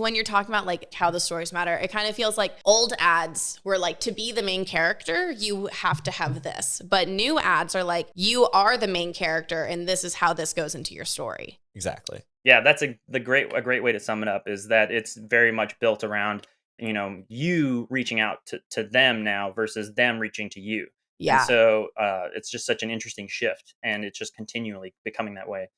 when you're talking about like how the stories matter, it kind of feels like old ads were like to be the main character, you have to have this. But new ads are like you are the main character and this is how this goes into your story. Exactly. Yeah, that's a the great a great way to sum it up is that it's very much built around, you know, you reaching out to, to them now versus them reaching to you. Yeah. And so uh, it's just such an interesting shift and it's just continually becoming that way.